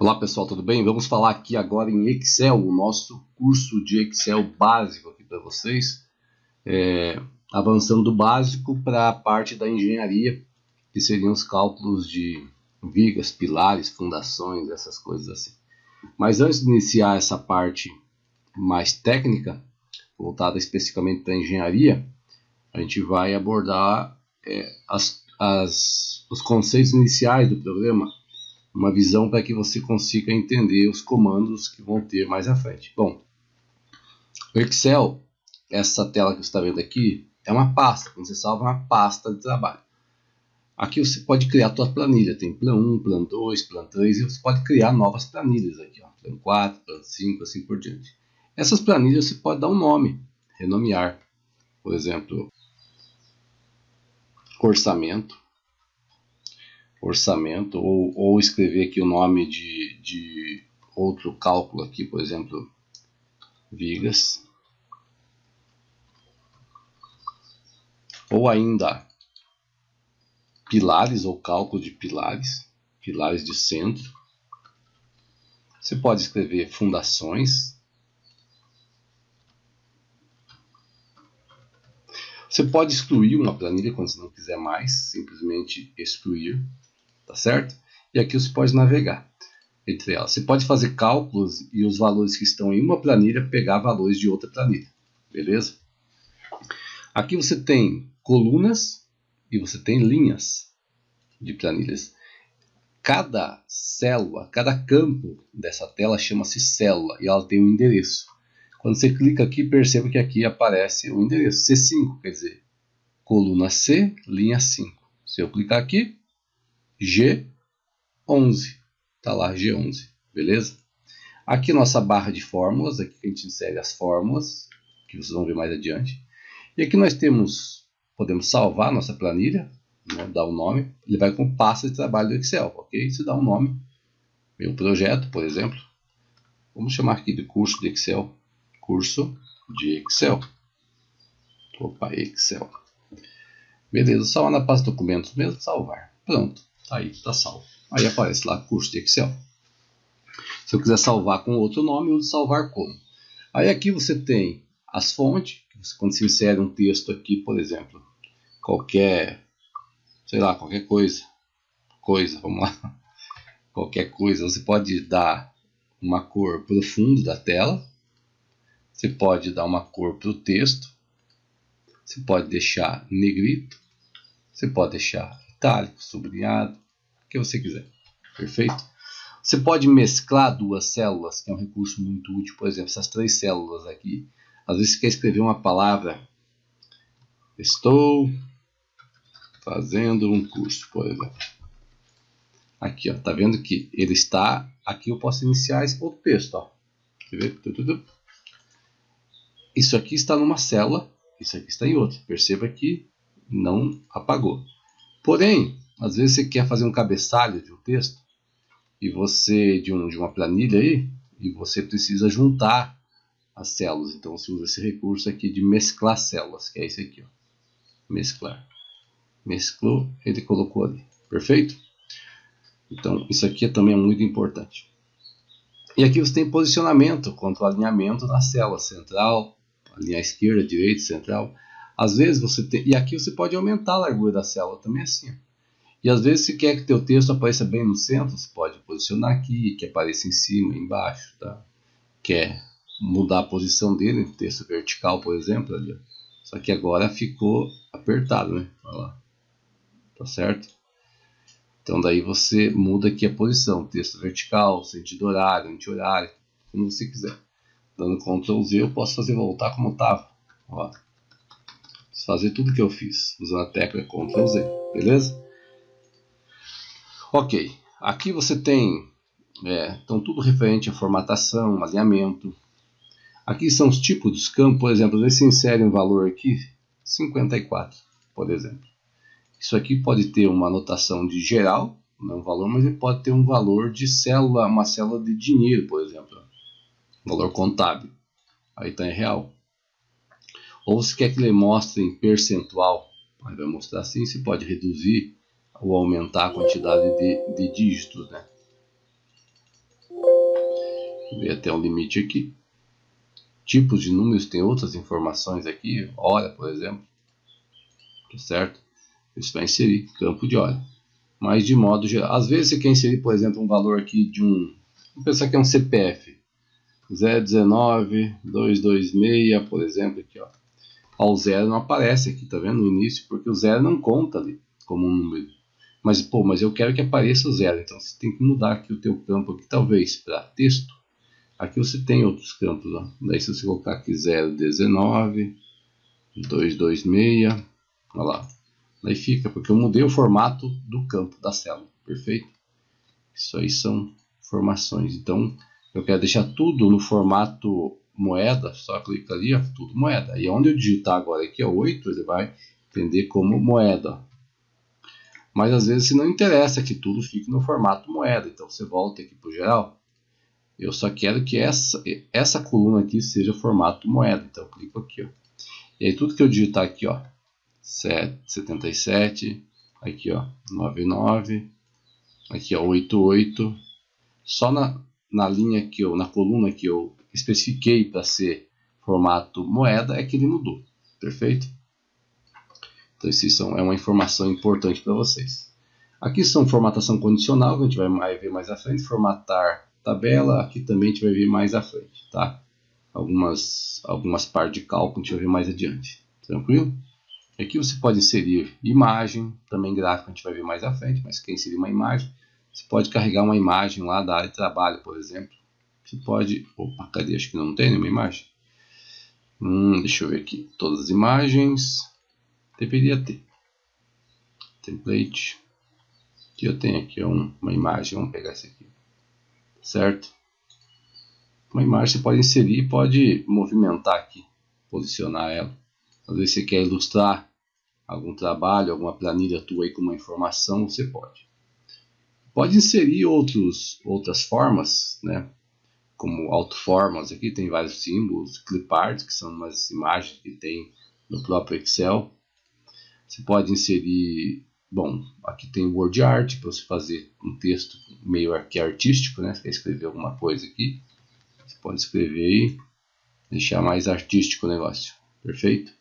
Olá pessoal, tudo bem? Vamos falar aqui agora em Excel, o nosso curso de Excel básico aqui para vocês. É, avançando do básico para a parte da engenharia, que seriam os cálculos de vigas, pilares, fundações, essas coisas assim. Mas antes de iniciar essa parte mais técnica, voltada especificamente para a engenharia, a gente vai abordar é, as, as, os conceitos iniciais do programa uma visão para que você consiga entender os comandos que vão ter mais à frente. Bom, o Excel, essa tela que você está vendo aqui, é uma pasta, quando você salva uma pasta de trabalho. Aqui você pode criar a sua planilha, tem plan 1, plan 2, plan 3, e você pode criar novas planilhas aqui, ó, plan 4, plan 5, assim por diante. Essas planilhas você pode dar um nome, renomear, por exemplo, orçamento, orçamento ou, ou escrever aqui o nome de, de outro cálculo aqui, por exemplo, vigas. Ou ainda pilares ou cálculo de pilares, pilares de centro. Você pode escrever fundações. Você pode excluir uma planilha quando você não quiser mais, simplesmente excluir tá certo? E aqui você pode navegar entre elas. Você pode fazer cálculos e os valores que estão em uma planilha pegar valores de outra planilha, beleza? Aqui você tem colunas e você tem linhas de planilhas. Cada célula, cada campo dessa tela chama-se célula e ela tem um endereço. Quando você clica aqui, perceba que aqui aparece o endereço C5, quer dizer, coluna C, linha 5. Se eu clicar aqui, G11. Está lá G11, beleza? Aqui nossa barra de fórmulas, aqui a gente insere as fórmulas, que vocês vão ver mais adiante. E aqui nós temos, podemos salvar nossa planilha, né, dar um nome, ele vai com pasta de trabalho do Excel, ok? Você dá um nome, meu projeto, por exemplo. Vamos chamar aqui de curso de Excel, curso de Excel. Opa, Excel. Beleza, salvar na pasta documentos mesmo, salvar. Pronto. Tá aí, está salvo. Aí aparece lá curso de Excel. Se eu quiser salvar com outro nome, eu uso salvar como. Aí aqui você tem as fontes, quando se insere um texto aqui, por exemplo, qualquer, sei lá, qualquer coisa, coisa, vamos lá, qualquer coisa, você pode dar uma cor para o fundo da tela, você pode dar uma cor para o texto, você pode deixar negrito, você pode deixar itálico, sublinhado, o que você quiser. Perfeito? Você pode mesclar duas células, que é um recurso muito útil. Por exemplo, essas três células aqui. Às vezes você quer escrever uma palavra. Estou fazendo um curso, por exemplo. Aqui, ó, tá vendo que ele está. Aqui eu posso iniciar outro texto, ó. Isso aqui está numa célula, isso aqui está em outra. Perceba que não apagou. Porém, às vezes você quer fazer um cabeçalho de um texto e você de, um, de uma planilha aí e você precisa juntar as células. Então você usa esse recurso aqui de mesclar células, que é esse aqui, ó. mesclar. Mesclou, ele colocou ali. Perfeito? Então isso aqui também é muito importante. E aqui você tem posicionamento quanto ao alinhamento na célula central, a linha esquerda, direita, central. Às vezes você tem, e aqui você pode aumentar a largura da célula também assim. E às vezes se quer que teu texto apareça bem no centro, você pode posicionar aqui, que apareça em cima, embaixo, tá? Quer mudar a posição dele, texto vertical, por exemplo, ali. Só que agora ficou apertado, né? Olha lá. Tá certo? Então daí você muda aqui a posição, texto vertical, sentido horário, anti-horário, como você quiser. Dando Ctrl Z eu posso fazer voltar como estava. Ó fazer tudo que eu fiz usando a tecla Ctrl Z, beleza? Ok, aqui você tem é, então tudo referente à formatação, alinhamento. Aqui são os tipos dos campos, por exemplo, você insere um valor aqui, 54, por exemplo. Isso aqui pode ter uma anotação de geral, não um valor, mas ele pode ter um valor de célula, uma célula de dinheiro, por exemplo. Valor contábil. Aí está em real. Ou se quer que ele mostre em percentual, aí vai mostrar assim, se pode reduzir ou aumentar a quantidade de, de dígitos, né? ver até um limite aqui. Tipos de números tem outras informações aqui, hora, por exemplo. Tá certo? Isso vai inserir campo de hora. Mas de modo geral, às vezes você quer inserir, por exemplo, um valor aqui de um, vamos pensar que é um CPF, 019 226, por exemplo, aqui, ó. Ó, o zero não aparece aqui, tá vendo? No início, porque o zero não conta ali como um número. Mas, pô, mas eu quero que apareça o zero, então você tem que mudar aqui o teu campo aqui, talvez, para texto. Aqui você tem outros campos, ó. Daí se você colocar aqui 019, 226, olha lá. Daí fica, porque eu mudei o formato do campo da célula, perfeito? Isso aí são informações. Então, eu quero deixar tudo no formato moeda, só clica ali, ó, tudo moeda. E onde eu digitar agora aqui, ó, 8, ele vai entender como moeda. Mas às vezes se não interessa que tudo fique no formato moeda, então você volta aqui para o geral. Eu só quero que essa, essa coluna aqui seja formato moeda, então eu clico aqui. Ó. E aí tudo que eu digitar aqui, ó, 77, aqui ó, 99, aqui ó, 88, só na, na linha que eu, na coluna que eu especifiquei para ser formato moeda é que ele mudou, perfeito? Então isso é uma informação importante para vocês. Aqui são formatação condicional, que a gente vai ver mais à frente, formatar tabela, aqui também a gente vai ver mais à frente, tá? Algumas, algumas partes de cálculo a gente vai ver mais adiante, tranquilo? Aqui você pode inserir imagem, também gráfico a gente vai ver mais à frente, mas quer inserir uma imagem, você pode carregar uma imagem lá da área de trabalho, por exemplo. Você pode... Opa, cadê? Acho que não tem nenhuma imagem. Hum, deixa eu ver aqui. Todas as imagens. Deveria ter. Template. Que eu tenho aqui um, uma imagem. Vamos pegar essa aqui. Certo? Uma imagem você pode inserir pode movimentar aqui. Posicionar ela. Às vezes você quer ilustrar algum trabalho, alguma planilha tua aí com uma informação, você pode. Pode inserir outros, outras formas, né? Como autoformas, aqui tem vários símbolos, clipart, que são umas imagens que tem no próprio Excel. Você pode inserir, bom, aqui tem word art para você fazer um texto meio que artístico, né? Você quer escrever alguma coisa aqui, você pode escrever aí, deixar mais artístico o negócio, perfeito?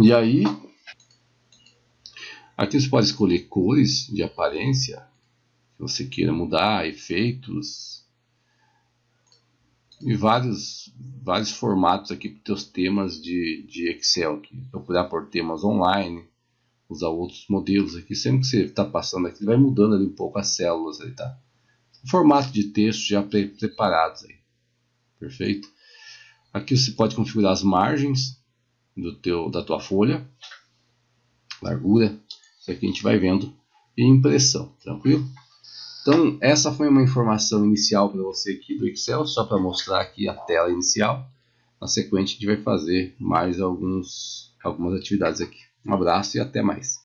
E aí, aqui você pode escolher cores de aparência, que você queira mudar, efeitos e vários, vários formatos aqui para os teus temas de, de Excel. Aqui. Procurar por temas online, usar outros modelos aqui. Sempre que você está passando aqui, vai mudando ali um pouco as células. Aí, tá? Formato de texto já pre preparados. Aí. Perfeito? Aqui você pode configurar as margens do teu, da tua folha, largura, isso aqui a gente vai vendo, e impressão, tranquilo? Então, essa foi uma informação inicial para você aqui do Excel, só para mostrar aqui a tela inicial. Na sequência, a gente vai fazer mais alguns, algumas atividades aqui. Um abraço e até mais.